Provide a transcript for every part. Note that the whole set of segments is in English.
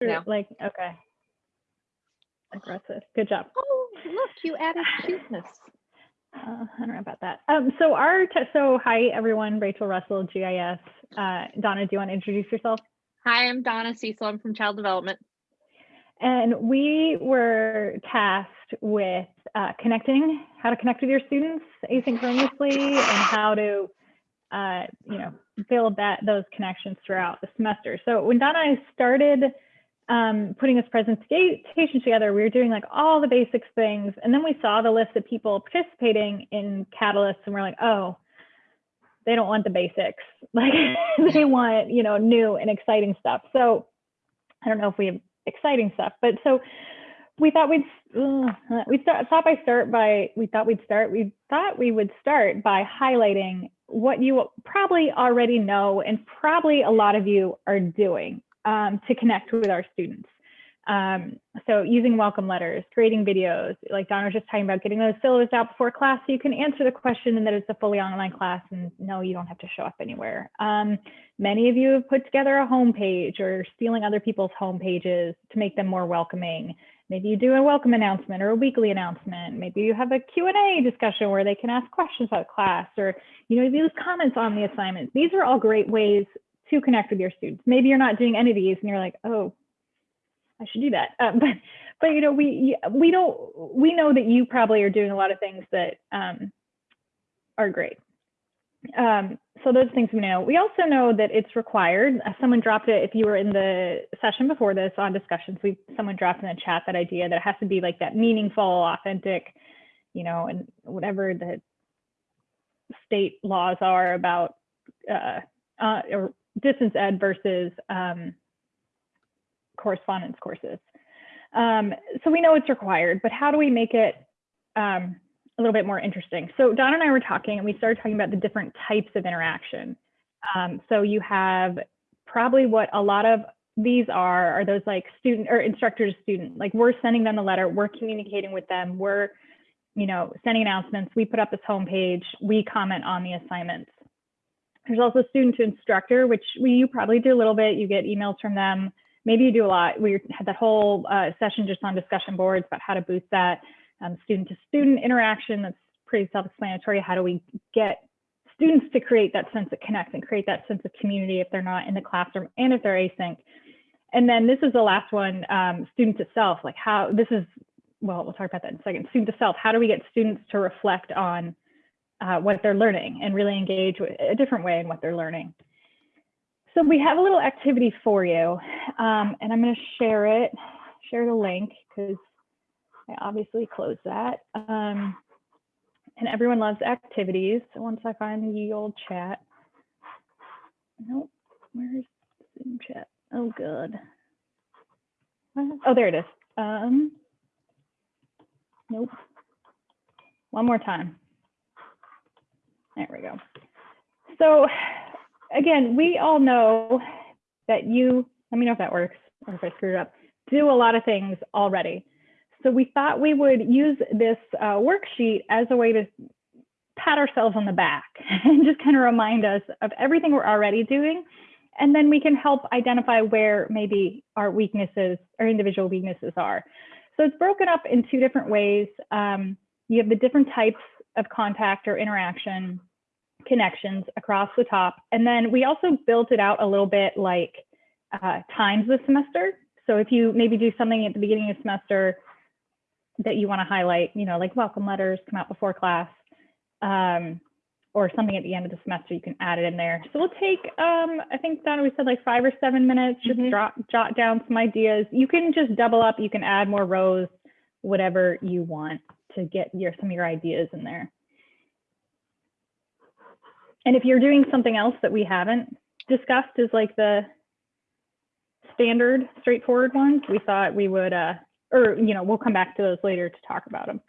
Or, Yeah. Like, okay. Aggressive. Good job. Oh, look, you added cuteness. Uh, I don't know about that. Um, so our, te- so hi everyone, Rachel Russell, GIS. Uh, Donna, do you want to introduce yourself? Hi, I'm Donna Cecil. I'm from Child Development. And we were tasked with uh, connecting, how to connect with your students asynchronously and how to, uh, you know, build that those connections throughout the semester. So when Donna and I started um, putting this presentation together, we were doing like all the basics things. And then we saw the list of people participating in Catalyst and we're like, oh, they don't want the basics. Like they want, you know, new and exciting stuff. So I don't know if we have exciting stuff, but so we thought we'd uh, we start, thought by start by we thought we'd start we thought we would start by highlighting what you probably already know and probably a lot of you are doing um, to connect with our students. Um, so using welcome letters, creating videos, like Donna was just talking about getting those syllabus out before class so you can answer the question and that it's a fully online class and no, you don't have to show up anywhere. Um, many of you have put together a homepage or stealing other people's homepages to make them more welcoming. Maybe you do a welcome announcement or a weekly announcement. Maybe you have a Q&A discussion where they can ask questions about class or, you know, leave comments on the assignments. These are all great ways to connect with your students. Maybe you're not doing any of these and you're like, oh, I should do that. Um, but, but you know, we we don't we know that you probably are doing a lot of things that um, are great. Um, so those things we know. We also know that it's required. Uh, someone dropped it if you were in the session before this on discussions. We someone dropped in the chat that idea that it has to be like that meaningful, authentic, you know, and whatever the state laws are about uh, uh, or distance ed versus um, correspondence courses. Um, so we know it's required, but how do we make it um, a little bit more interesting? So Don and I were talking and we started talking about the different types of interaction. Um, so you have probably what a lot of these are, are those like student or instructor to student, like we're sending them a letter, we're communicating with them, we're, you know, sending announcements, we put up this homepage, we comment on the assignments. There's also student to instructor, which we, you probably do a little bit, you get emails from them, maybe you do a lot. We had that whole uh, session just on discussion boards about how to boost that um, student to student interaction. That's pretty self-explanatory. How do we get students to create that sense of connect and create that sense of community if they're not in the classroom and if they're async. And then this is the last one, um, student to self, like how this is, well, we'll talk about that in a second. Student to self, how do we get students to reflect on uh, what they're learning and really engage with a different way in what they're learning. So we have a little activity for you, um, and I'm going to share it, share the link because I obviously closed that. Um, and everyone loves activities. So once I find the old chat, nope, where's Zoom chat? Oh, good. Oh, there it is. Um, nope. One more time. There we go. So again, we all know that you, let me know if that works or if I screwed up, do a lot of things already. So we thought we would use this uh, worksheet as a way to pat ourselves on the back and just kind of remind us of everything we're already doing. And then we can help identify where maybe our weaknesses, our individual weaknesses are. So it's broken up in two different ways. Um, you have the different types of contact or interaction connections across the top. And then we also built it out a little bit like uh, times the semester. So if you maybe do something at the beginning of the semester that you want to highlight, you know, like welcome letters come out before class, um, or something at the end of the semester, you can add it in there. So we'll take, um, I think Donna, we said like five or seven minutes, just Mhm. drop, jot down some ideas. You can just double up, you can add more rows, whatever you want to get your some of your ideas in there. And if you're doing something else that we haven't discussed is like the standard straightforward ones, we thought we would, uh, or, you know, we'll come back to those later to talk about them.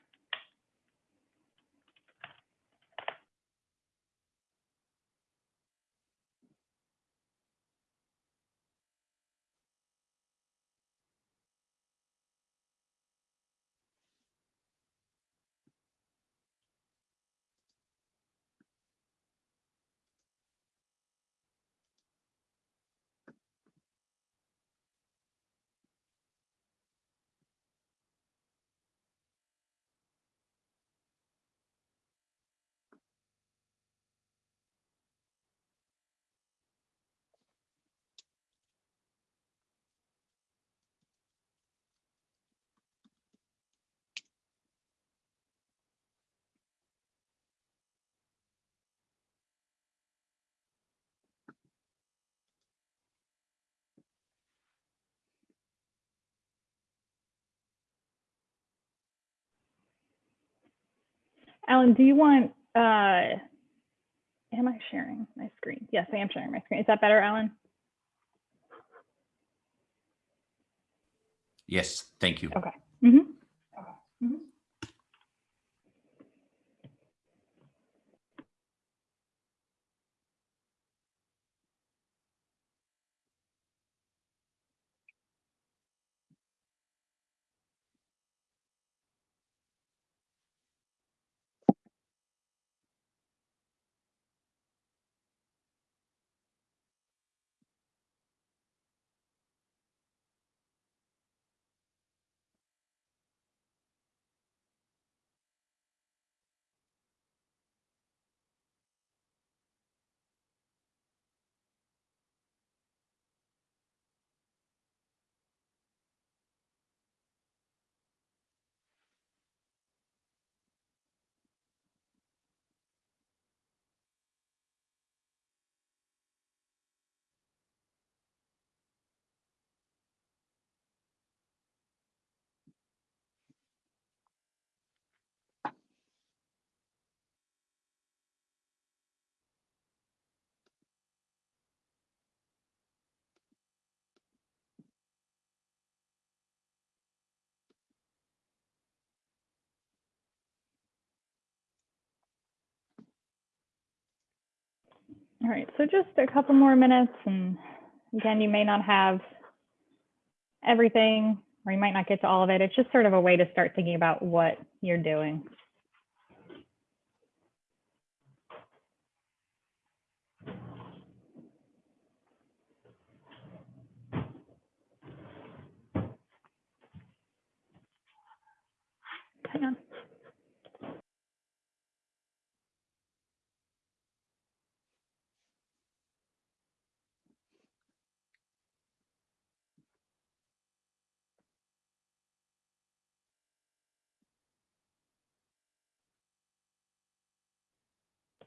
Alan, do you want, uh, am I sharing my screen? Yes, I am sharing my screen. Is that better, Alan? Yes, thank you. Okay. Mhm. All right, so just a couple more minutes and again, you may not have everything or you might not get to all of it. It's just sort of a way to start thinking about what you're doing. Hang on.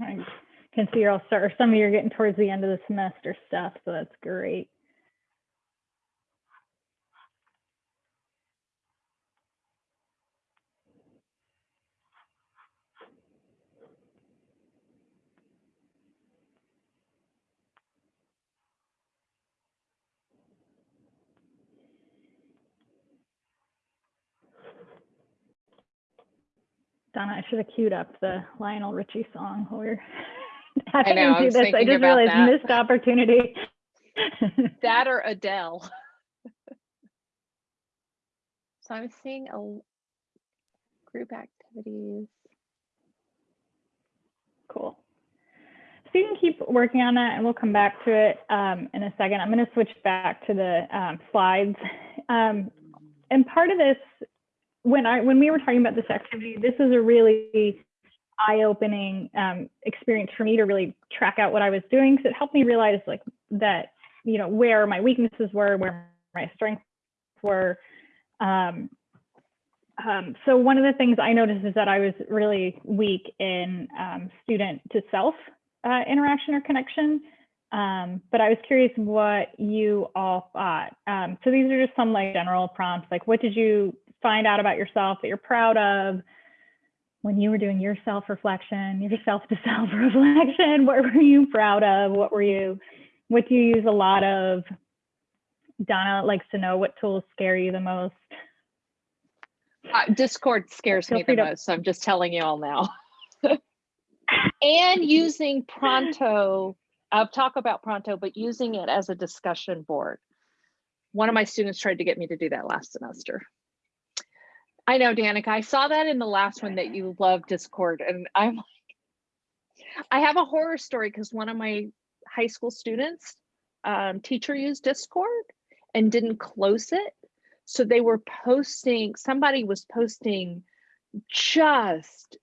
I can see you're all start, some of you are getting towards the end of the semester stuff, so that's great. Donna, I should have queued up the Lionel Richie song while we're having know, him I do was this. I just realized that. missed opportunity. That or Adele. So I'm seeing a group activities. Cool. So you can keep working on that and we'll come back to it um, in a second. I'm going to switch back to the um, slides. Um, and part of this, when I when we were talking about this activity, this is a really eye-opening um, experience for me to really track out what I was doing because it helped me realize like that, you know, where my weaknesses were, where my strengths were. Um, um, so one of the things I noticed is that I was really weak in um, student to self uh, interaction or connection. Um, but I was curious what you all thought. Um, so these are just some like general prompts, like what did you find out about yourself that you're proud of when you were doing your self-reflection, your self to self-reflection? What were you proud of? What were you, what do you use a lot of? Donna likes to know what tools scare you the most. Uh, Discord scares me the to- most, so I'm just telling you all now. and using Pronto, I'll talk about Pronto, but using it as a discussion board. One of my students tried to get me to do that last semester. I know, Danica, I saw that in the last one that you love Discord, and I'm like, I have a horror story because one of my high school students, um, teacher used Discord and didn't close it. So they were posting, somebody was posting just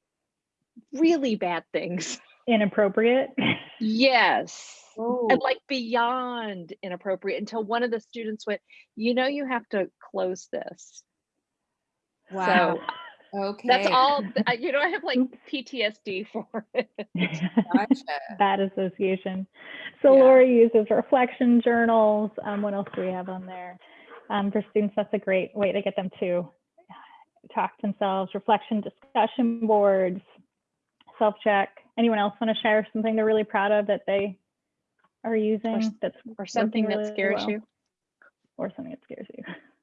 really bad things. Inappropriate. Yes. Oh, And like beyond inappropriate until one of the students went, you know, you have to close this. Wow. So Okay. that's all, you know, I have like PTSD for it. Gotcha. Bad association. So Yeah. Laura uses reflection journals. Um, what else do we have on there? Um, for students, that's a great way to get them to talk to themselves. Reflection discussion boards, self-check. Anyone else want to share something they're really proud of that they are using that's Or something that scares well. you. or something that scares you?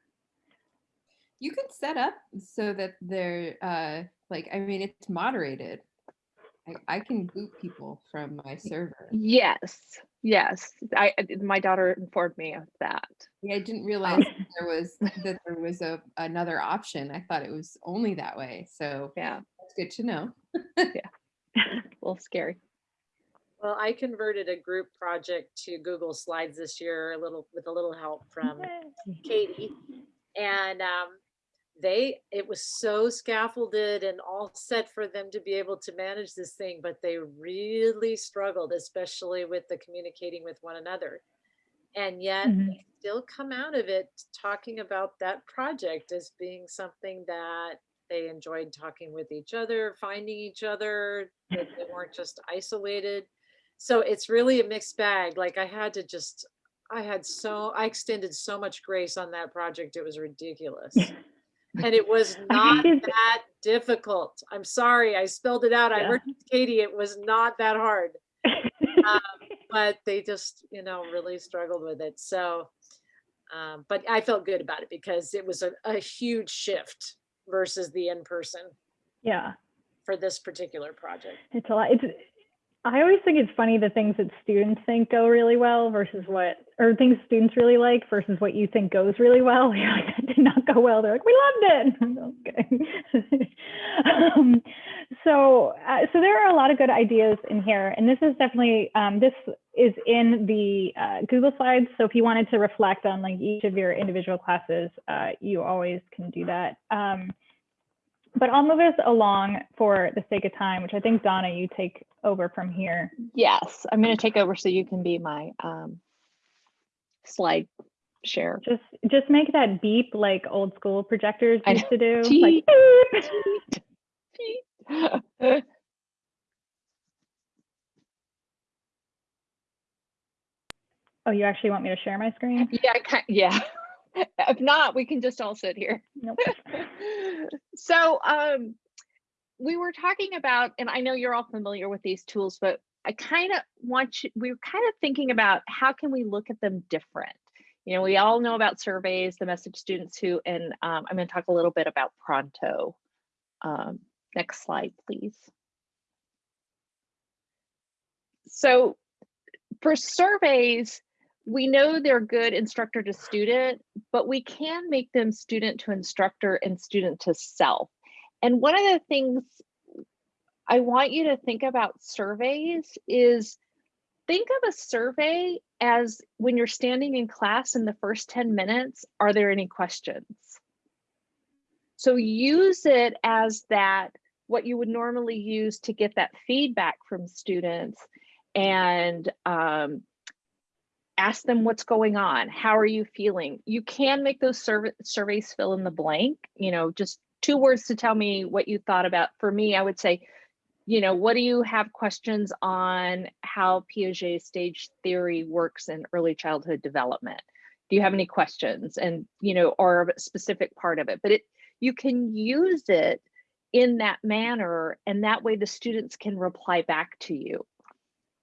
You can set up so that they're uh like I mean it's moderated. I, I can boot people from my server. Yes, yes. I, I- my daughter informed me of that. Yeah, I didn't realize that there was that there was a another option. I thought it was only that way. So Yeah, it's good to know. yeah, a little scary. Well, I converted a group project to Google Slides this year, a little with a little help from Katie. And um, they, it was so scaffolded and all set for them to be able to manage this thing, but they really struggled, especially with the communicating with one another. And yet Mhm. they still come out of it talking about that project as being something that they enjoyed talking with each other, finding each other, that they weren't just isolated. So it's really a mixed bag. Like I had to just, I had so, I extended so much grace on that project. It was ridiculous. And it was not that difficult. I'm sorry, I spelled it out. I Yeah. heard Katie, it was not that hard, but they just, you know, really struggled with it. So, um, but I felt good about it because it was a, a huge shift versus the in-person yeah. for this particular project. It's a lot. It's. I always think it's funny the things that students think go really well versus what, or things students really like versus what you think goes really well. You're like, that did not go well. They're like, we loved it. okay. um, so, uh, so there are a lot of good ideas in here, and this is definitely um, this is in the uh, Google Slides. So if you wanted to reflect on like each of your individual classes, uh, you always can do that. Um, but I'll move us along for the sake of time, which I think Donna, you take over from here. Yes, I'm going to take over so you can be my um, slide share. Just just make that beep like old school projectors used to do. Beep. Like beep. Oh, you actually want me to share my screen? yeah, ki- yeah. If not, we can just all sit here. Nope. so um we were talking about and i know you're all familiar with these tools but i kind of want you we were kind of thinking about how can we look at them different you know we all know about surveys the message students who and um, i'm going to talk a little bit about pronto um, next slide please so for surveys we know they're good instructor to student, but we can make them student to instructor and student to self. And one of the things I want you to think about surveys is think of a survey as when you're standing in class in the first 10 minutes, are there any questions? So use it as that, what you would normally use to get that feedback from students and um, ask them what's going on how are you feeling? You can make those survey, surveys fill in the blank you know just two words to tell me what you thought about. For me i would say you know what do you have questions on how piaget stage theory works in early childhood development? Do you have any questions? And you know or a specific part of it but it you can use it in that manner and that way the students can reply back to you.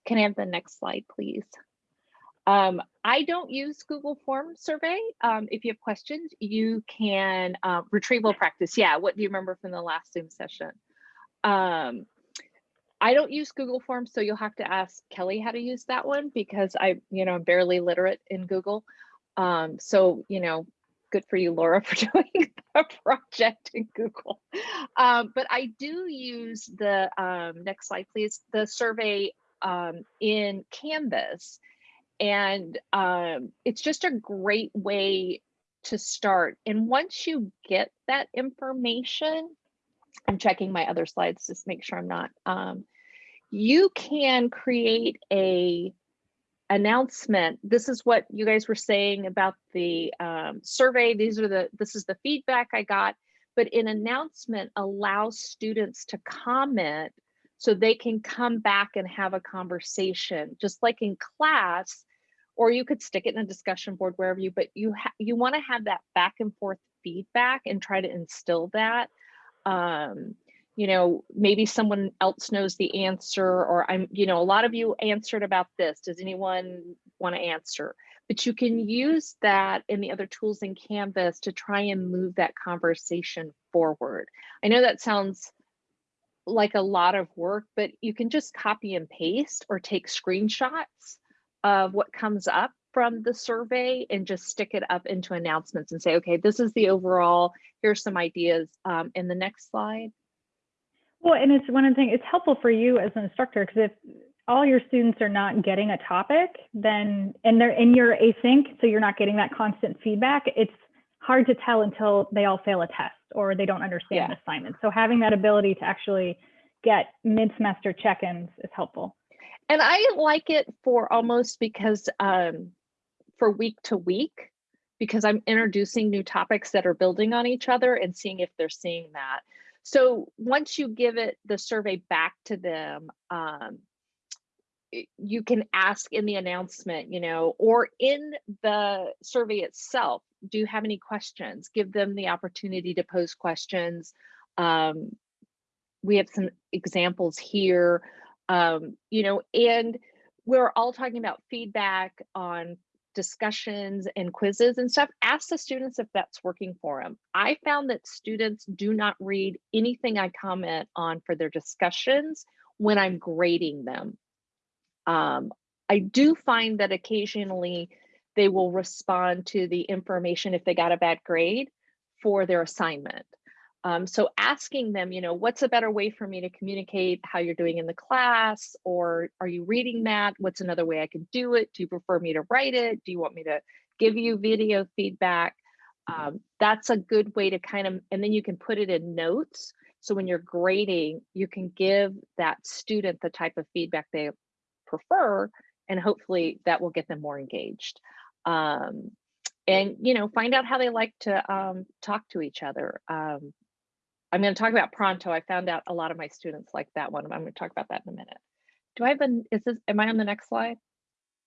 Can i have the next slide please um, I don't use Google Form Survey. Um, if you have questions, you can uh, retrieval practice. Yeah, what do you remember from the last Zoom session? Um, I don't use Google Forms, so you'll have to ask Kelly how to use that one because I, you know, I'm barely literate in Google. Um, so, you know, good for you, Laura, for doing a project in Google. Um, but I do use the, um, next slide, please, the survey um, in Canvas. And um, it's just a great way to start. And once you get that information, I'm checking my other slides just to make sure I'm not. Um, you can create a announcement. This is what you guys were saying about the um, survey. These are the, this is the feedback I got. But an announcement allows students to comment so they can come back and have a conversation, just like in class, or you could stick it in a discussion board wherever you, but you you want to have that back and forth feedback and try to instill that. Um, you know, maybe someone else knows the answer, or I'm, you know, a lot of you answered about this. Does anyone want to answer? But you can use that in the other tools in Canvas to try and move that conversation forward. I know that sounds like a lot of work, but you can just copy and paste or take screenshots of what comes up from the survey and just stick it up into announcements and say, okay, this is the overall, here's some ideas. Um, in the next slide. Well, and it's one of the things, it's helpful for you as an instructor because if all your students are not getting a topic, then, and they're in your async, so you're not getting that constant feedback, it's hard to tell until they all fail a test or they don't understand Yeah. an assignment. So having that ability to actually get mid-semester check-ins is helpful. And I like it for almost because um, for week to week, because I'm introducing new topics that are building on each other and seeing if they're seeing that. So once you give it the survey back to them, um, you can ask in the announcement, you know, or in the survey itself, do you have any questions? Give them the opportunity to pose questions. Um, we have some examples here, um, you know, and we're all talking about feedback on discussions and quizzes and stuff. Ask the students if that's working for them. I found that students do not read anything I comment on for their discussions when I'm grading them. Um, I do find that occasionally they will respond to the information if they got a bad grade for their assignment. Um, so asking them, you know, what's a better way for me to communicate how you're doing in the class? Or are you reading that? What's another way I can do it? Do you prefer me to write it? Do you want me to give you video feedback? Um, that's a good way to kind of, and then you can put it in notes. So when you're grading, you can give that student the type of feedback they prefer, and hopefully that will get them more engaged. Um, and you know, find out how they like to um, talk to each other. Um, I'm going to talk about Pronto. I found out a lot of my students like that one. I'm going to talk about that in a minute. Do I have an, is this, am I on the next slide?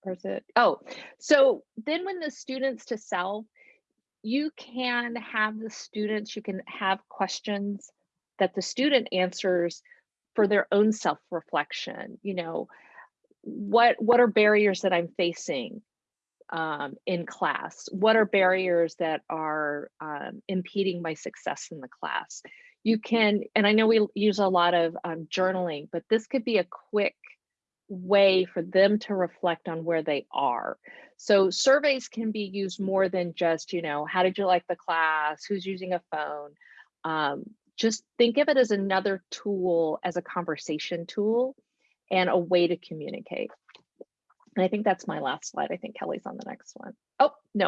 Or is it, oh, so then when the students to self, you can have the students, you can have questions that the student answers for their own self-reflection. You know, what, what are barriers that I'm facing? um, in class? What are barriers that are um, impeding my success in the class? You can, and I know we use a lot of um, journaling, but this could be a quick way for them to reflect on where they are. So surveys can be used more than just, you know, how did you like the class? Who's using a phone? Um, just think of it as another tool, as a conversation tool and a way to communicate. And I think that's my last slide. I think Kelly's on the next one. Oh, no.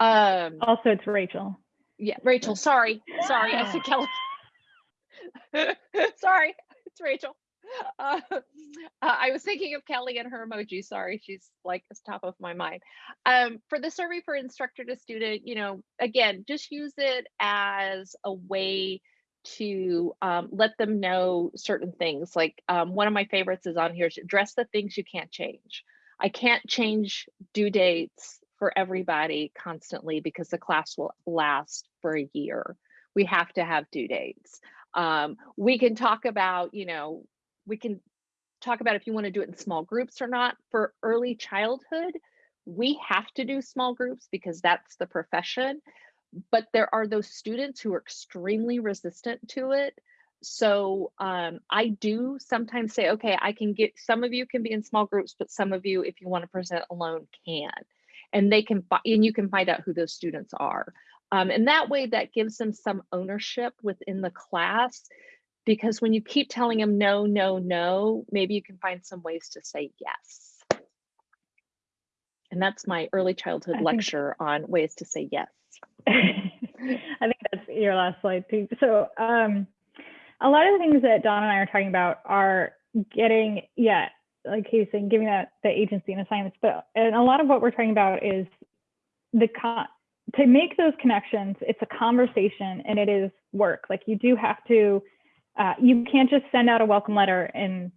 Um, Also, it's Rachel. yeah, Rachel, sorry. Sorry, I said Kelly. sorry, it's Rachel. Uh, uh, I was thinking of Kelly and her emoji. Sorry, she's like top of my mind. Um, for the survey for instructor to student, you know, again, just use it as a way to um, let them know certain things. Like um, one of my favorites is on here: address the things you can't change. I can't change due dates for everybody constantly because the class will last for a year. We have to have due dates. Um, we can talk about, you know, we can talk about if you want to do it in small groups or not. For early childhood, we have to do small groups because that's the profession. But there are those students who are extremely resistant to it. So um, I do sometimes say, okay, I can get some of you can be in small groups, but some of you, if you want to present alone, can. And they can, and you can find out who those students are. Um, and that way, that gives them some ownership within the class. Because when you keep telling them no, no, no, maybe you can find some ways to say yes. And that's my early childhood I think- lecture on ways to say yes. I think that's your last slide too. So um, a lot of the things that Don and I are talking about are getting, yeah, like he's saying, giving that the agency and assignments, but and a lot of what we're talking about is the con to make those connections, it's a conversation and it is work. Like you do have to, uh, you can't just send out a welcome letter and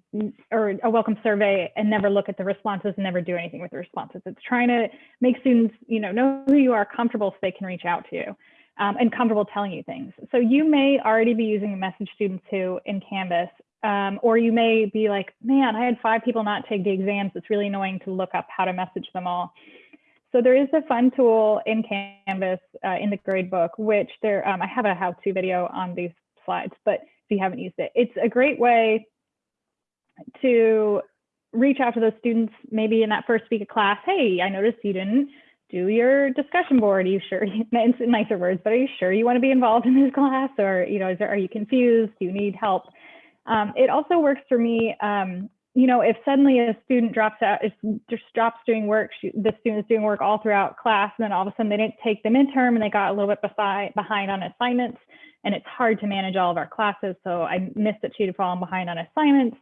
or a welcome survey and never look at the responses and never do anything with the responses. It's trying to make students, you know, know who you are, comfortable so they can reach out to you um, and comfortable telling you things. So you may already be using a message student to in Canvas, um, or you may be like, man, I had five people not take the exams. It's really annoying to look up how to message them all. So there is a fun tool in Canvas uh, in the gradebook, which there, um, I have a how-to video on these slides, but if you haven't used it, it's a great way to reach out to those students maybe in that first week of class. Hey, I noticed you didn't do your discussion board. Are you sure? It's nicer words, but are you sure you want to be involved in this class, or you know, there, are you confused? Do you need help? Um, it also works for me. Um, you know, if suddenly a student drops out, is just drops doing work, she, the student's doing work all throughout class, and then all of a sudden they didn't take the midterm and they got a little bit beside, behind on assignments, and it's hard to manage all of our classes. So I missed that she'd have fallen behind on assignments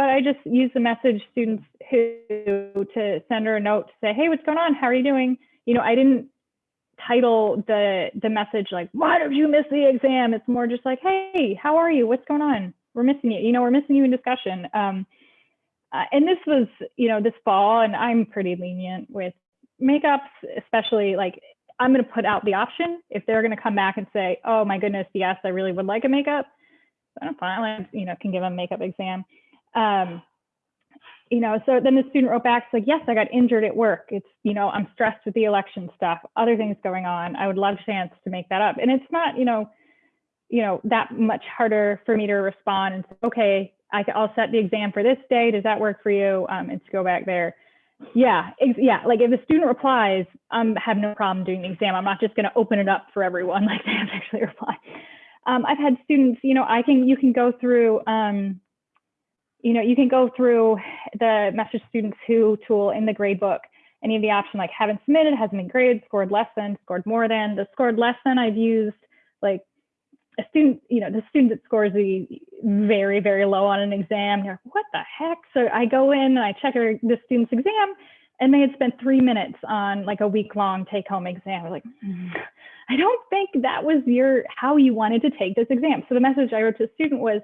but I just use the message students who to send her a note to say, hey, what's going on? How are you doing? You know, I didn't title the the message like, why did you miss the exam? It's more just like, hey, how are you? What's going on? We're missing you. You know, we're missing you in discussion. Um, uh, and this was, you know, this fall, and I'm pretty lenient with makeups, especially like I'm going to put out the option if they're going to come back and say, oh my goodness, yes, I really would like a makeup. Fine, like, you know, can give them a makeup exam um, you know, so then the student wrote back, it's like, yes, I got injured at work. It's, you know, I'm stressed with the election stuff, other things going on. I would love a chance to make that up. And it's not, you know, you know, that much harder for me to respond and say, okay, I, will set the exam for this day. Does that work for you? Um, and to go back there. Yeah, yeah. Like if the student replies, I um, have no problem doing the exam. I'm not just going to open it up for everyone. Like they have to actually reply. Um, I've had students, you know, I can, you can go through, um, you know, you can go through the message students who tool in the gradebook and you have the option like haven't submitted, hasn't been graded, scored less than, scored more than. The scored less than I've used like a student, you know, the student that scores the very, very low on an exam, you're like, what the heck? So I go in and I check the student's exam and they had spent three minutes on like a week long take home exam. I was like, mm, I don't think that was your, how you wanted to take this exam. So the message I wrote to the student was,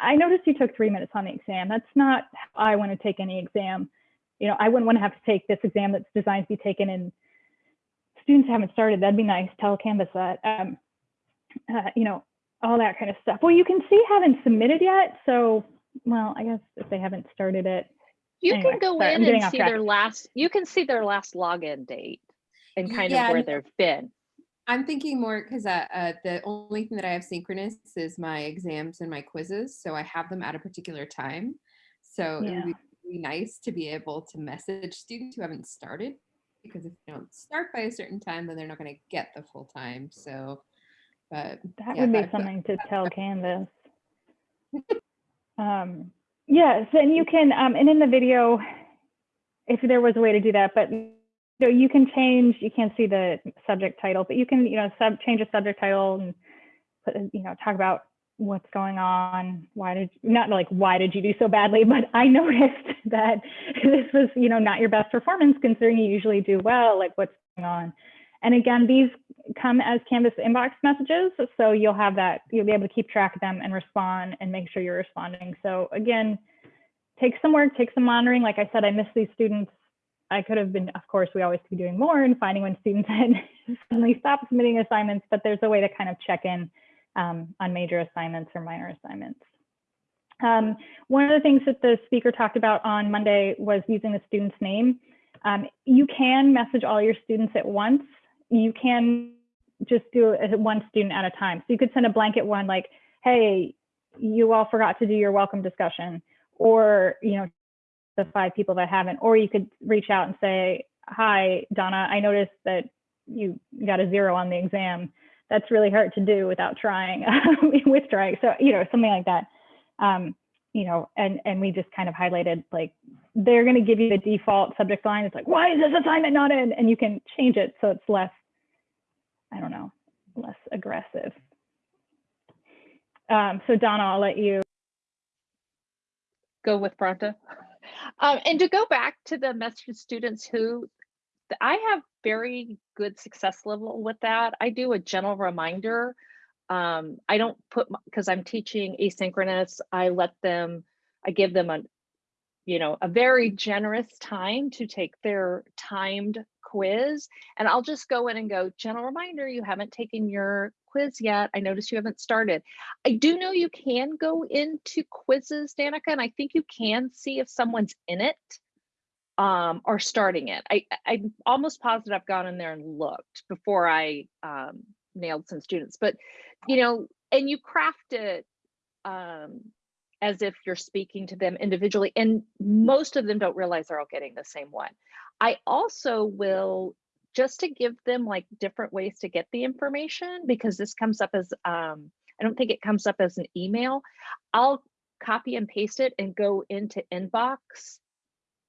I noticed you took three minutes on the exam. That's not how I want to take any exam. You know, I wouldn't want to have to take this exam that's designed to be taken in students haven't started. That'd be nice. Tell Canvas that. Um, uh, you know, all that kind of stuff. Well, you can see haven't submitted yet. So, well, I guess if they haven't started it. You Anyway, can go sorry, I'm in and see track. their last, you can see their last login date and kind Yeah, of where they've been. I'm thinking more because uh, uh, the only thing that I have synchronous is my exams and my quizzes. So I have them at a particular time. So it would be nice to be able to message students who haven't started because if they don't start by a certain time, then they're not going to get the full time. So, but That Yeah, would be that- something to tell Canvas. Um, yes, and you can, um, and in the video, if there was a way to do that, but you know, you can change, you can't see the subject title, but you can, you know, sub, change a subject title and put, you know, talk about what's going on. Why did, not like, why did you do so badly, but I noticed that this was, you know, not your best performance considering you usually do well, like what's going on. And again, these come as Canvas inbox messages. So you'll have that, you'll be able to keep track of them and respond and make sure you're responding. So again, take some work, take some monitoring. Like I said, I miss these students. I could have been, of course, we always be doing more and finding when students had suddenly stopped submitting assignments, but there's a way to kind of check in um, on major assignments or minor assignments. Um, one of the things that the speaker talked about on Monday was using the student's name. Um, you can message all your students at once. You can just do one student at a time. So you could send a blanket one like, hey, you all forgot to do your welcome discussion, or, you know, the five people that haven't, or you could reach out and say, hi, Donna, I noticed that you got a zero on the exam. That's really hard to do without trying, with trying. So, you know, something like that. Um, you know, and, and we just kind of highlighted like, they're going to give you the default subject line. It's like, why is this assignment not in? And you can change it so it's less, I don't know, less aggressive. Um, so Donna, I'll let you. go with Pronto. Um, and to go back to the message students who I have very good success level with that. I do a gentle reminder. Um, I don't put because I'm teaching asynchronous. I let them. I give them a, you know, a very generous time to take their timed quiz, and I'll just go in and go gentle reminder. You haven't taken your quiz yet. I noticed you haven't started. I do know you can go into quizzes, Danica, and I think you can see if someone's in it um, or starting it. I, I'm almost positive I've gone in there and looked before I um, nailed some students, but you know, and you craft it um, as if you're speaking to them individually, and most of them don't realize they're all getting the same one. I also will just to give them like different ways to get the information because this comes up as um, I don't think it comes up as an email. I'll copy and paste it and go into inbox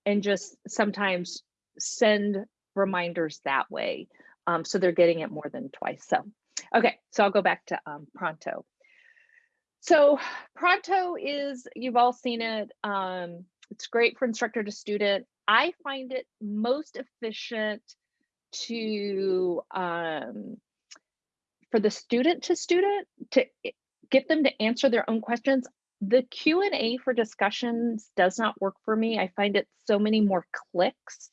and just sometimes send reminders that way. Um, so they're getting it more than twice. So, okay, so I'll go back to um, Pronto. So Pronto is, you've all seen it. Um, it's great for instructor to student. I find it most efficient to um, for the student to student to get them to answer their own questions the q&a for discussions does not work for me i find it so many more clicks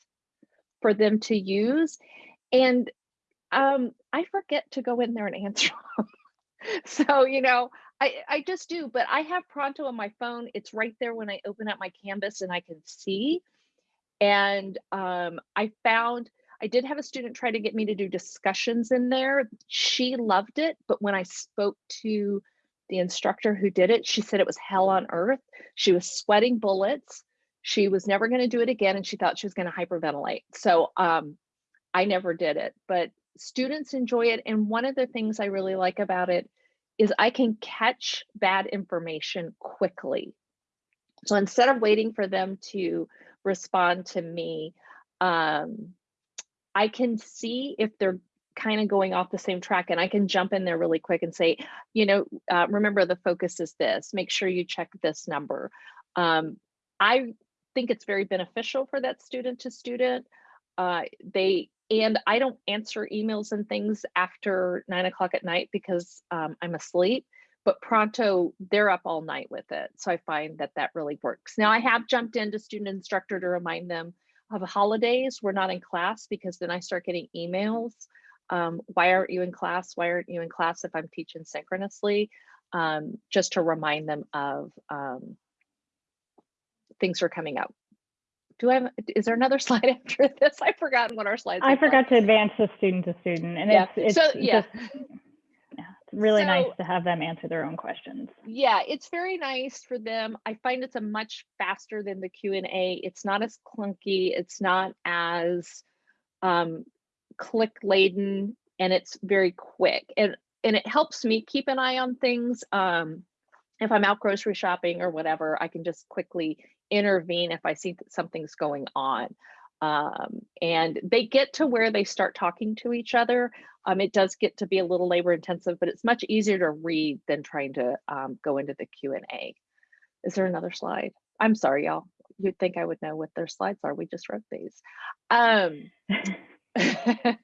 for them to use and um, i forget to go in there and answer them so you know I, I just do but i have pronto on my phone it's right there when i open up my canvas and i can see and um, i found I did have a student try to get me to do discussions in there. She loved it, but when I spoke to the instructor who did it, she said it was hell on earth. She was sweating bullets. She was never going to do it again, and she thought she was going to hyperventilate. So um, I never did it, but students enjoy it. And one of the things I really like about it is I can catch bad information quickly. So instead of waiting for them to respond to me, um, I can see if they're kind of going off the same track and I can jump in there really quick and say, you know, uh, remember the focus is this, make sure you check this number. Um, I think it's very beneficial for that student to student. Uh, they, and I don't answer emails and things after nine o'clock at night because um, I'm asleep, but Pronto, they're up all night with it. So I find that that really works. Now I have jumped into student instructor to remind them of holidays, we're not in class because then I start getting emails. Um, why aren't you in class? Why aren't you in class if I'm teaching synchronously? Um, just to remind them of um, things are coming up. Do I have, is there another slide after this? I've forgotten what our slides are. I like. forgot to advance the student to student and Yeah, it's, it's so, yeah. just, yeah, it's really nice to have them answer their own questions. yeah it's very nice for them i find it's a much faster than the q&a it's not as clunky it's not as um, click laden and it's very quick and and it helps me keep an eye on things um, if i'm out grocery shopping or whatever i can just quickly intervene if i see that something's going on um, and they get to where they start talking to each other um, it does get to be a little labor intensive, but it's much easier to read than trying to um, go into the Q and A. Is there another slide? I'm sorry, y'all. You'd think I would know what their slides are. We just wrote these. Um,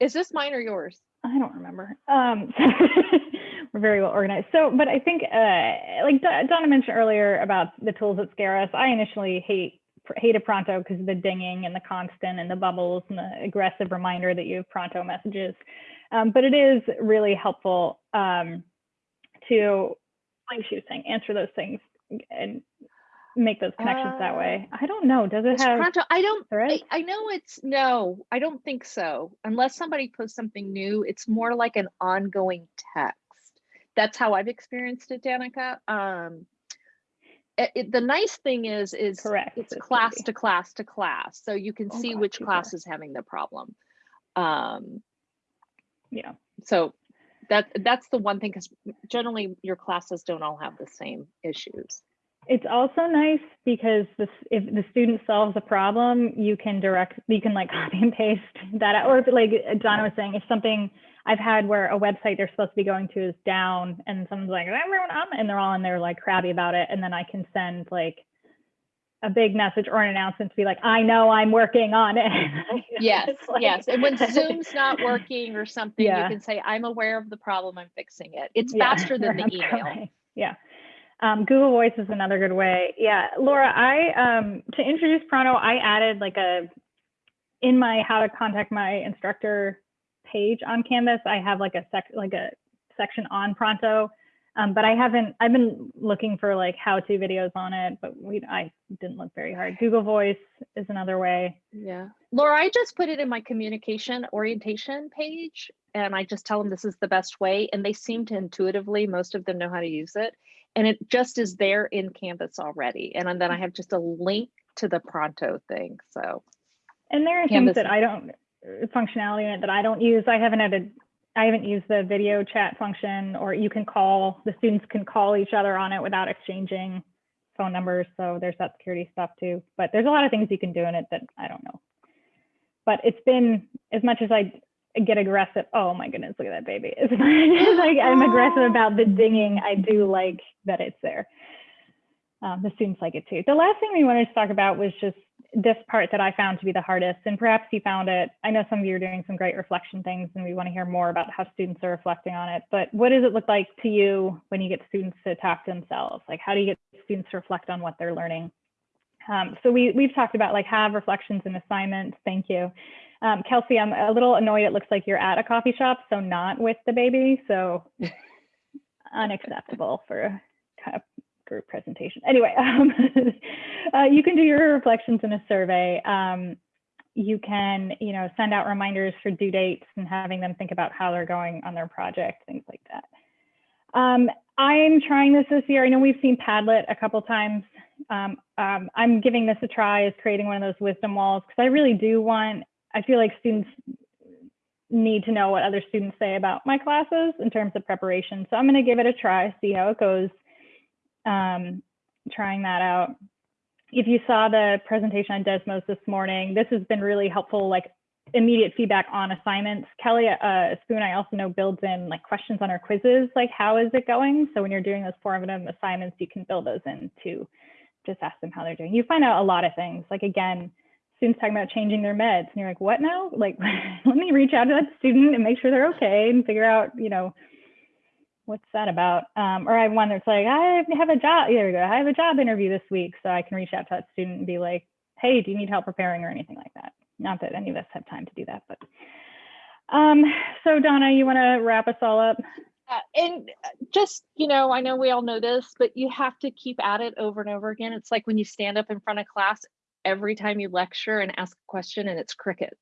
is this mine or yours? I don't remember. Um, we're very well organized. So, but I think, uh, like Do- Donna mentioned earlier about the tools that scare us. I initially hate hated Pronto because of the dinging and the constant and the bubbles and the aggressive reminder that you have Pronto messages. Um, but it is really helpful um, to, like she was saying, answer those things and make those connections that way. I don't know. Does it have Pronto? I don't. I, I know it's no. I don't think so. Unless somebody posts something new, it's more like an ongoing text. That's how I've experienced it, Danica. Um, it, it- the nice thing is, is Correct. it's class to class to class, so you can Oh, see gosh, which class is having the problem. Um, Yeah. so that that's the one thing because generally your classes don't all have the same issues. It's also nice because this, if the student solves a problem, you can direct, you can like copy and paste that, out. or if like Donna was saying, if something I've had where a website they're supposed to be going to is down and someone's like, everyone up, and they're all in there like crabby about it. And then I can send like a big message or an announcement to be like, I know I'm working on it. Yes, like- yes. And when Zoom's not working or something, you can say, I'm aware of the problem, I'm fixing it. It's Yeah, faster than the email. trying. Yeah. Um, Google Voice is another good way. Yeah, Laura, I um, to introduce Pronto, I added like a in my how to contact my instructor page on Canvas. I have like a sec like a section on Pronto, um, but I haven't. I've been looking for like how-to videos on it, but we I didn't look very hard. Google Voice is another way. Yeah. Laura, I just put it in my communication orientation page and I just tell them this is the best way. And they seem to intuitively, most of them know how to use it. And it just is there in Canvas already. And then I have just a link to the Pronto thing. So And there are Canvas- things that I don't functionality in it that I don't use. I haven't had a I haven't used the video chat function or you can call the students can call each other on it without exchanging phone numbers. So there's that security stuff too. But there's a lot of things you can do in it that I don't know. But it's been as much as I get aggressive. Oh my goodness, look at that baby. As much as I'm aggressive about the dinging, I do like that it's there. Um, the students like it too. The last thing we wanted to talk about was just this part that I found to be the hardest, and perhaps you found it. I know some of you are doing some great reflection things, and we want to hear more about how students are reflecting on it. But what does it look like to you when you get students to talk to themselves? Like, how do you get students to reflect on what they're learning? Um, so we we've talked about like have reflections and assignments. Thank you, um, Kelsey. I'm a little annoyed. It looks like you're at a coffee shop, so not with the baby. So unacceptable for a kind of group presentation. Anyway, um, uh, you can do your reflections in a survey. Um, you can, you know, send out reminders for due dates and having them think about how they're going on their project, things like that. Um, I'm trying this this year. I know we've seen Padlet a couple times. Um, um, I'm giving this a try as creating one of those wisdom walls because I really do want, I feel like students need to know what other students say about my classes in terms of preparation. So I'm going to give it a try, see how it goes um, trying that out. If you saw the presentation on Desmos this morning, this has been really helpful, like immediate feedback on assignments. Kelly uh, Spoon, I also know builds in like questions on our quizzes, like how is it going? So when you're doing those formative assignments, you can build those in to just ask them how they're doing. You find out a lot of things. Like again, students talking about changing their meds and you're like, what now? Like, let me reach out to that student and make sure they're okay and figure out, you know, what's that about? Um, or I have one that's like, I have a job, there we go. I have a job interview this week. So I can reach out to that student and be like, hey, do you need help preparing or anything like that? Not that any of us have time to do that, but. Um, so Donna, you wanna wrap us all up? Uh, and uh, just, you know, I know we all know this, but you have to keep at it over and over again. It's like when you stand up in front of class every time you lecture and ask a question and it's crickets,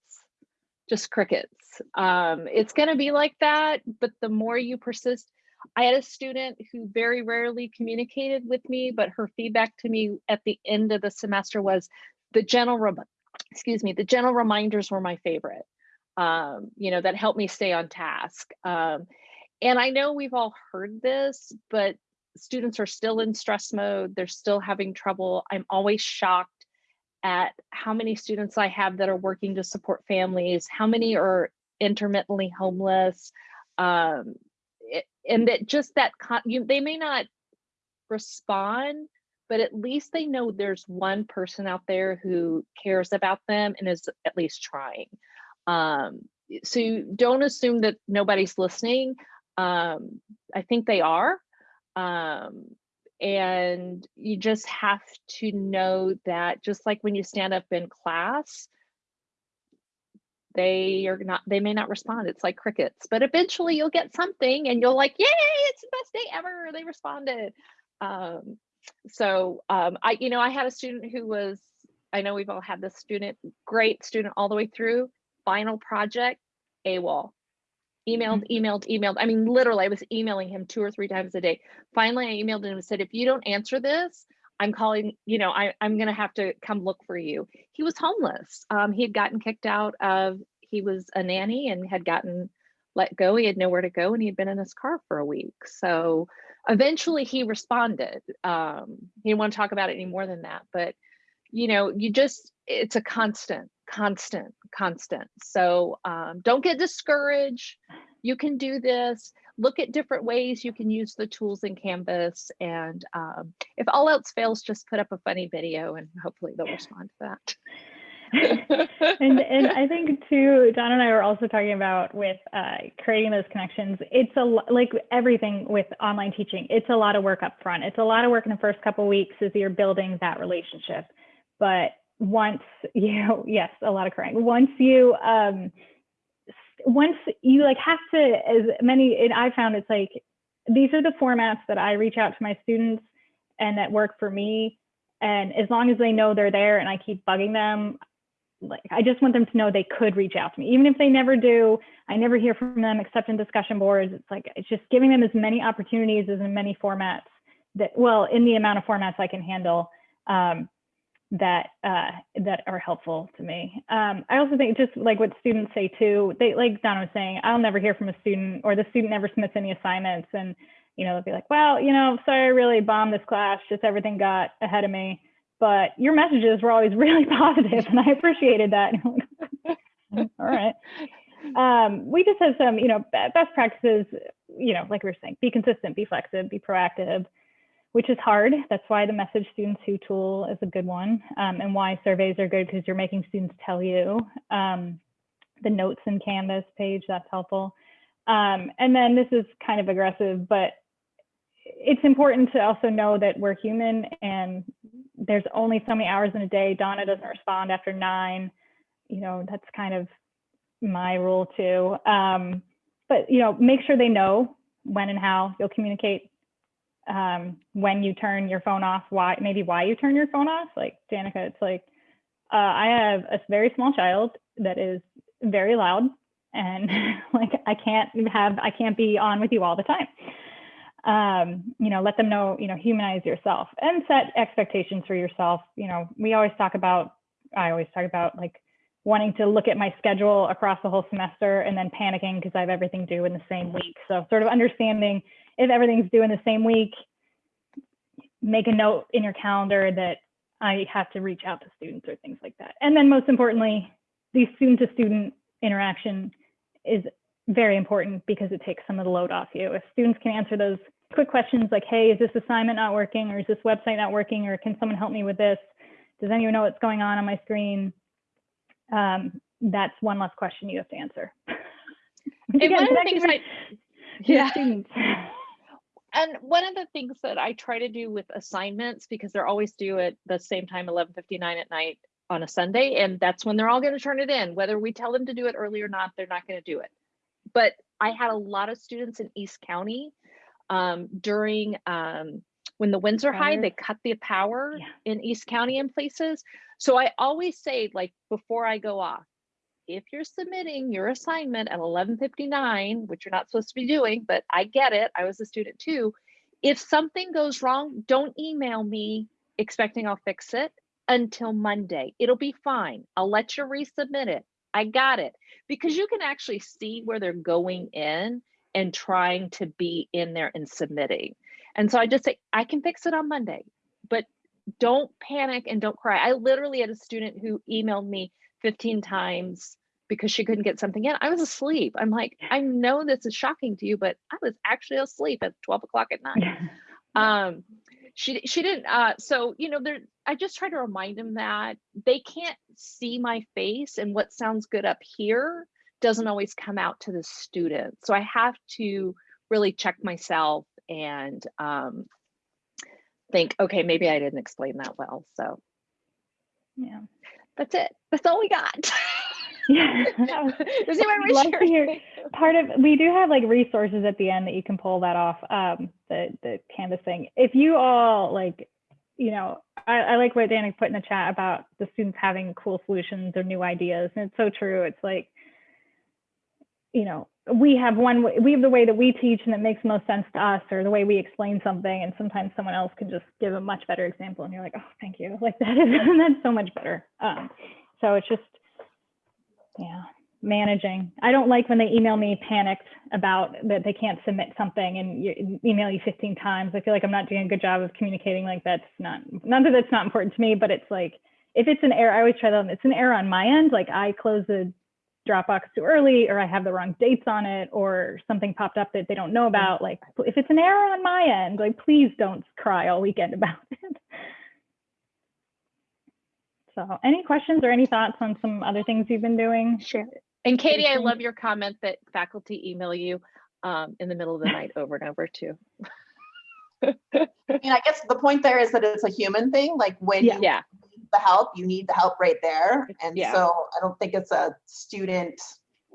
just crickets. Um, it's going to be like that, but the more you persist, I had a student who very rarely communicated with me, but her feedback to me at the end of the semester was the general, excuse me, the general reminders were my favorite. Um, you know, that helped me stay on task. Um, and I know we've all heard this, but students are still in stress mode. They're still having trouble. I'm always shocked at how many students I have that are working to support families, how many are intermittently homeless. Um, and that just that you, they may not respond, but at least they know there's one person out there who cares about them and is at least trying. Um, so don't assume that nobody's listening um, I think they are. Um, and you just have to know that just like when you stand up in class, they are not, they may not respond. It's like crickets, but eventually you'll get something and you'll like, yay, it's the best day ever. They responded. Um, so um, I, you know, I had a student who was, I know we've all had this student, great student all the way through, final project, AWOL emailed, emailed, emailed. I mean, literally, I was emailing him two or three times a day. Finally, I emailed him and said, if you don't answer this, I'm calling, you know, I, I'm going to have to come look for you. He was homeless. Um, he had gotten kicked out of, he was a nanny and had gotten let go. He had nowhere to go and he had been in his car for a week. So eventually he responded. Um, he didn't want to talk about it any more than that, but you know, you just, it's a constant, constant, constant. So um, don't get discouraged. You can do this. Look at different ways you can use the tools in Canvas. And um, if all else fails, just put up a funny video and hopefully they'll respond to that. and and I think too, Don and I were also talking about with uh, creating those connections. It's a like everything with online teaching. It's a lot of work up front. It's a lot of work in the first couple weeks as you're building that relationship. But once you, yes, a lot of crying. Once you, um, once you like have to, as many, and I found it's like these are the formats that I reach out to my students and that work for me. And as long as they know they're there and I keep bugging them, like I just want them to know they could reach out to me, even if they never do. I never hear from them except in discussion boards. It's like it's just giving them as many opportunities as in many formats that, well, in the amount of formats I can handle, um, that uh, that are helpful to me. Um, I also think just like what students say too. They like Donna was saying, I'll never hear from a student, or the student never submits any assignments, and you know they'll be like, well, you know, sorry, I really bombed this class. Just everything got ahead of me but your messages were always really positive and I appreciated that. All right. Um, we just have some, you know, best practices, you know, like we were saying, be consistent, be flexible, be proactive, which is hard. That's why the message students who tool is a good one um, and why surveys are good because you're making students tell you. Um, the notes in Canvas page, that's helpful. Um, and then this is kind of aggressive, but it's important to also know that we're human and there's only so many hours in a day. Donna doesn't respond after nine. You know, that's kind of my rule too. Um, but you know, make sure they know when and how you'll communicate. Um, when you turn your phone off, why maybe why you turn your phone off. Like Danica, it's like uh, I have a very small child that is very loud, and like I can't have I can't be on with you all the time um, you know, let them know, you know, humanize yourself and set expectations for yourself. You know, we always talk about, I always talk about like wanting to look at my schedule across the whole semester and then panicking because I have everything due in the same week. So sort of understanding if everything's due in the same week, make a note in your calendar that I have to reach out to students or things like that. And then most importantly, the student to student interaction is very important because it takes some of the load off you. If students can answer those quick questions like, hey, is this assignment not working or is this website not working or can someone help me with this? Does anyone know what's going on on my screen? Um, that's one less question you have to answer. And again, one of the things I, yeah. students. And one of the things that I try to do with assignments, because they're always due at the same time, 11:59 at night on a Sunday, and that's when they're all going to turn it in. Whether we tell them to do it early or not, they're not going to do it. But I had a lot of students in East County um, during um, when the winds are high, they cut the power Yeah. in East County in places. So I always say, like before I go off, if you're submitting your assignment at 11:59, which you're not supposed to be doing, but I get it. I was a student too. If something goes wrong, don't email me expecting I'll fix it until Monday. It'll be fine. I'll let you resubmit it. I got it. Because you can actually see where they're going in and trying to be in there and submitting. And so I just say, I can fix it on Monday, but don't panic and don't cry. I literally had a student who emailed me 15 times because she couldn't get something in. I was asleep. I'm like, I know this is shocking to you, but I was actually asleep at 12 o'clock at night. Um, she she didn't. Uh, so you know, there. I just try to remind them that they can't see my face, and what sounds good up here doesn't always come out to the student. So I have to really check myself and um, think, okay, maybe I didn't explain that well. So yeah. That's it. That's all we got. Yeah. Does anyone love to hear- part of we do have like resources at the end that you can pull that off um the the canvas thing if you all like you know i, I like what danny put in the chat about the students having cool solutions or new ideas and it's so true it's like you know we have one we have the way that we teach and it makes most sense to us or the way we explain something and sometimes someone else can just give a much better example and you're like oh thank you like that is that's so much better um so it's just yeah managing. I don't like when they email me panicked about that they can't submit something and you, email you 15 times. I feel like I'm not doing a good job of communicating. Like that's not, not that that's not important to me, but it's like, if it's an error, I always try them, it's an error on my end. Like I close the Dropbox too early or I have the wrong dates on it or something popped up that they don't know about. Like if it's an error on my end, like please don't cry all weekend about it. So any questions or any thoughts on some other things you've been doing? Sure. And Katie, I love your comment that faculty email you um, in the middle of the night over and over too. I mean, I guess the point there is that it's a human thing. Like when Yeah. you Yeah, need the help, you need the help right there. And Yeah. so I don't think it's a student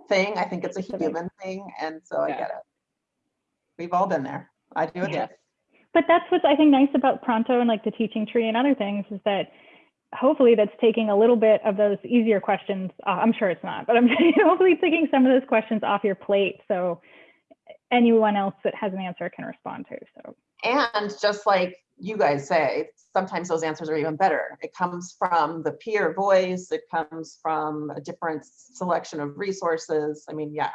thing. I think it's a human thing. And so I get it. We've all been there. I do it. too. yes. But that's what's I think nice about Pronto and like the teaching tree and other things is that hopefully that's taking a little bit of those easier questions. Uh, I'm sure it's not, but I'm hopefully taking some of those questions off your plate so anyone else that has an answer can respond to. So And just like you guys say, sometimes those answers are even better. It comes from the peer voice, it comes from a different selection of resources. I mean, yeah,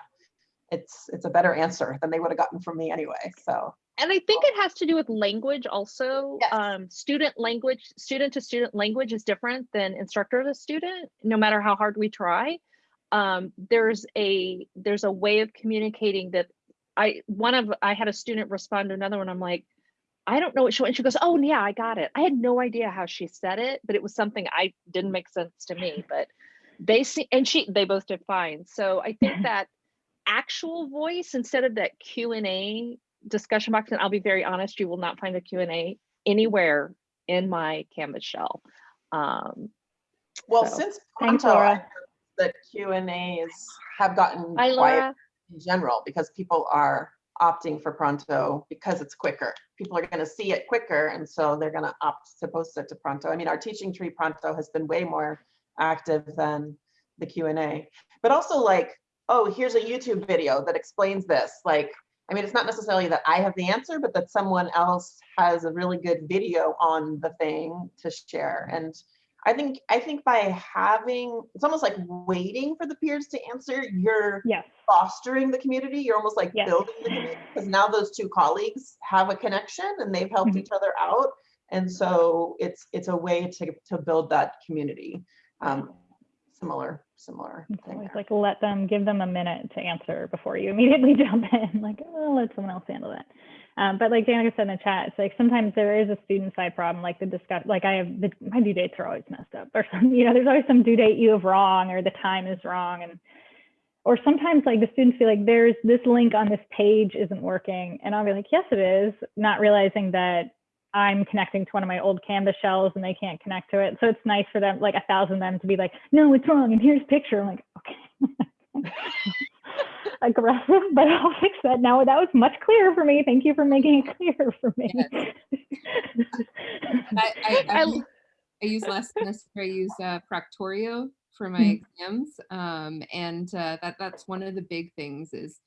it's it's a better answer than they would have gotten from me anyway. So And I think it has to do with language also. Yes. Um, student language, student to student language is different than instructor to student, no matter how hard we try. Um, there's a there's a way of communicating that I one of I had a student respond to another one. I'm like, I don't know what she and she goes, Oh yeah, I got it. I had no idea how she said it, but it was something I didn't make sense to me. But they see and she they both did fine. So I think that actual voice instead of that Q and A discussion box, and I'll be very honest, you will not find a Q and A anywhere in my Canvas shell. Um, well, So, since thanks, Pronto, I Laura. know that Q and A's have gotten hi, quiet Laura. in general because people are opting for Pronto because it's quicker. People are going to see it quicker, and so they're going to opt to post it to Pronto. I mean, our teaching tree Pronto has been way more active than the Q and A, but also like, oh, here's a YouTube video that explains this. Like, I mean, it's not necessarily that I have the answer, but that someone else has a really good video on the thing to share. And I think I think by having it's almost like waiting for the peers to answer, you're yes, fostering the community. You're almost like Yes. building the community because now those two colleagues have a connection and they've helped Mhm. each other out. And so it's it's a way to to build that community. Um, similar, similar. it's thing always there. like let them give them a minute to answer before you immediately jump in. Like, oh, let someone else handle that. Um, but like Danica said in the chat, it's like sometimes there is a student side problem, like the discuss, like I have the, my due dates are always messed up, or some, you know, there's always some due date you have wrong, or the time is wrong, and or sometimes like the students feel like there's this link on this page isn't working, and I'll be like, yes, it is, not realizing that I'm connecting to one of my old Canvas shells and they can't connect to it. So it's nice for them, like a thousand of them, to be like, no, it's wrong, and here's a picture. I'm like, okay. aggressive, but I'll fix that now. That was much clearer for me. Thank you for making it clear for me. I, I, I, I- use- I use less semester. I use uh, Proctorio for my Mhm. exams, um, and uh, that that's one of the big things is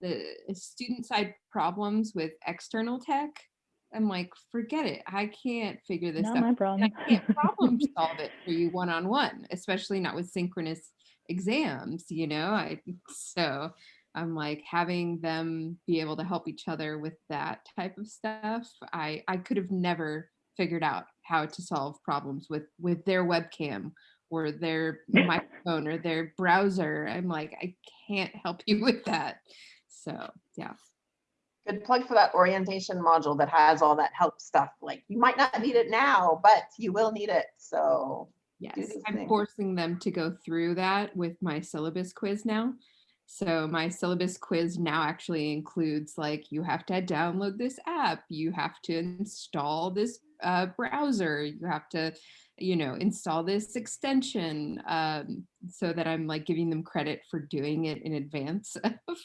the student side problems with external tech. I'm like, forget it. I can't figure this Not out. my problem. I can't problem solve it for you one on one, especially not with synchronous exams, you know. I so I'm like having them be able to help each other with that type of stuff. I I could have never figured out how to solve problems with with their webcam or their microphone or their browser. I'm like, I can't help you with that. So yeah. Good plug for that orientation module that has all that help stuff. Like you might not need it now, but you will need it. So Yes, I'm forcing them to go through that with my syllabus quiz now. So my syllabus quiz now actually includes like you have to download this app, you have to install this uh, browser, you have to, you know, install this extension, um, so that I'm like giving them credit for doing it in advance of,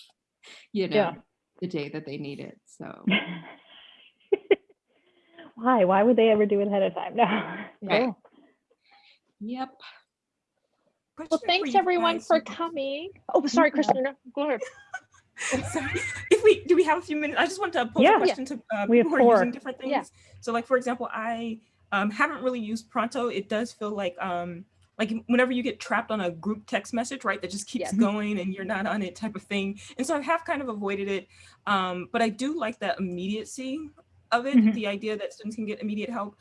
you know, Yeah. the day that they need it. So Why? Why would they ever do it ahead of time? No. Right. Yep. Well, Question for thanks you everyone guys. for coming. Oh, sorry, Yeah. Christina. Go ahead. Sorry. If we do we have a few minutes, I just want to pose Yeah. a question to uh, We have people who are using different things. Yeah. So, like for example, I um, haven't really used Pronto. It does feel like um, like whenever you get trapped on a group text message, right, that just keeps Yes. going and you're not on it type of thing. And so I have kind of avoided it. Um, but I do like that immediacy of it, Mhm. the idea that students can get immediate help.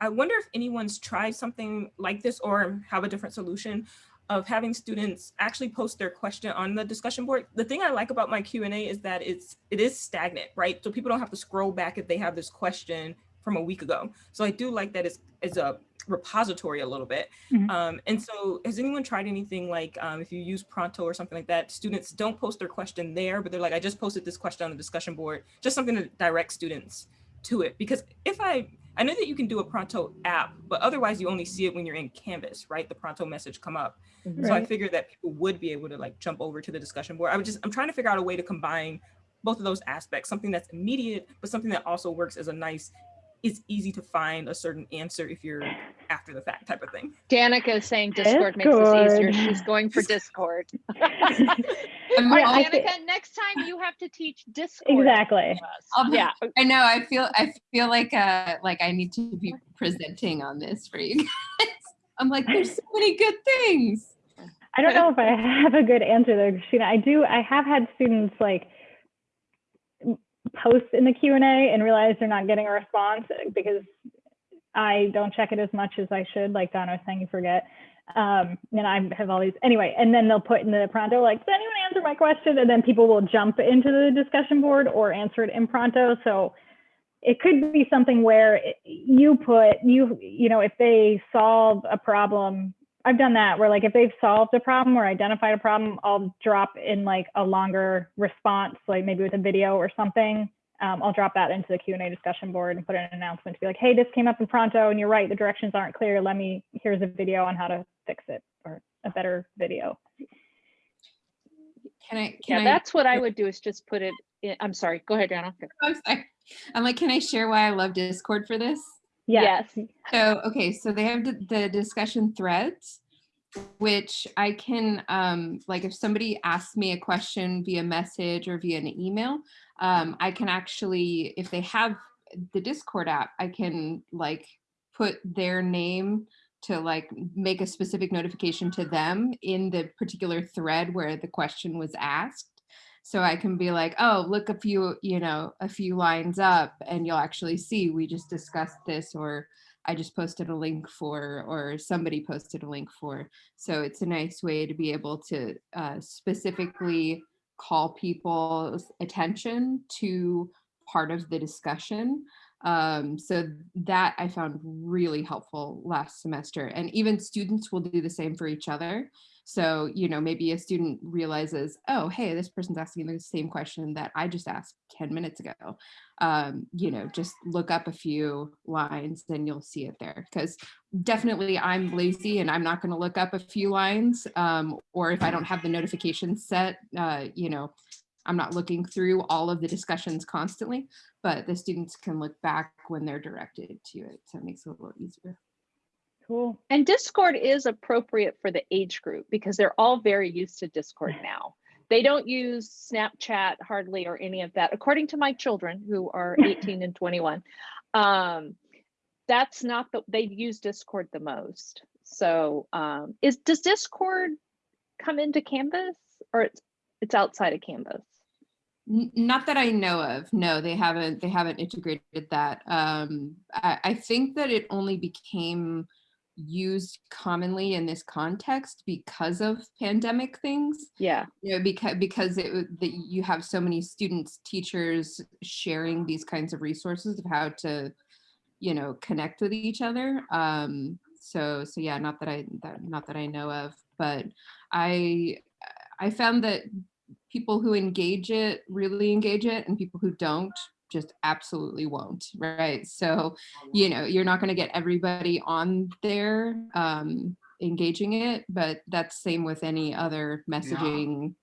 I wonder if anyone's tried something like this or have a different solution of having students actually post their question on the discussion board. The thing I like about my Q&A is that it's it is stagnant, right? So people don't have to scroll back if they have this question from a week ago. So I do like that it's, it's a repository a little bit. Mhm. Um, and so has anyone tried anything like um, if you use Pronto or something like that, students don't post their question there, but they're like, I just posted this question on the discussion board, just something to direct students to it. Because if I, I know that you can do a Pronto app, but otherwise you only see it when you're in Canvas, right? The Pronto message come up. Mm-hmm. So I Right. figured that people would be able to like jump over to the discussion board. I would just, I'm trying to figure out a way to combine both of those aspects, something that's immediate, but something that also works as a nice, it's easy to find a certain answer if you're after the fact type of thing. Danica is saying Discord makes this easier. She's going for Discord. I'm Yeah, all- I Danica, next time you have to teach Discord. Exactly. to. I'll Yeah. I know. I feel. I feel like uh like I need to be presenting on this for you guys. I'm like, there's so many good things. I don't know if I have a good answer there, Christina. I do. I have had students like m- post in the Q and realize they're not getting a response because I don't check it as much as I should. Like Donna was saying, you forget. Um, and I have all these anyway. And then they'll put in the pronto like, "Does anyone answer my question?" And then people will jump into the discussion board or answer it in pronto. So it could be something where you put you you know if they solve a problem I've done that where like if they've solved a problem or identified a problem, I'll drop in like a longer response, like maybe with a video or something. Um, I'll drop that into the Q and A discussion board and put an announcement to be like, hey, this came up in Pronto and you're right, the directions aren't clear. Let me, here's a video on how to fix it or a better video. Can I? Yeah, Can I? that's what I would do is just put it in, I'm sorry, go ahead, Danica. I'm sorry. I'm like, can I share why I love Discord for this? Yeah. Yes. So, okay, so they have the, the discussion threads, which I can, um, like if somebody asks me a question via message or via an email, um, I can actually, if they have the Discord app, I can like put their name to like make a specific notification to them in the particular thread where the question was asked. So I can be like, oh, look a few, you know, a few lines up and you'll actually see we just discussed this or I just posted a link for or somebody posted a link for. So it's a nice way to be able to uh, specifically call people's attention to part of the discussion. Um, so that I found really helpful last semester. And even students will do the same for each other. So, you know, maybe a student realizes, oh, hey, this person's asking the same question that I just asked 10 minutes ago. Um, you know, just look up a few lines and you'll see it there. Because definitely I'm lazy and I'm not going to look up a few lines. Um, or if I don't have the notifications set, uh, you know, I'm not looking through all of the discussions constantly, but the students can look back when they're directed to it. So it makes it a little easier. Cool. And Discord is appropriate for the age group because they're all very used to Discord now. They don't use Snapchat hardly or any of that, according to my children who are 18 and 21. Um, that's not the they use Discord the most. So um, is does Discord come into Canvas or it's it's outside of Canvas? Not that I know of. No, they haven't. They haven't integrated that. Um, I, I think that it only became used commonly in this context because of pandemic things. Yeah. You know, because because it that you have so many students, teachers sharing these kinds of resources of how to, you know, connect with each other. Um, so so yeah, not that I that not that I know of, but I I found that people who engage it really engage it and people who don't just absolutely won't right so you know you're not going to get everybody on there um engaging it but that's same with any other messaging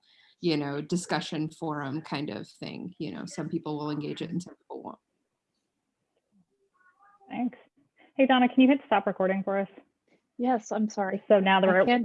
you know discussion forum kind of thing you know some people will engage it and some people won't Thanks. Hey, Donna, can you hit stop recording for us? Yes, I'm sorry. So now that I we're can't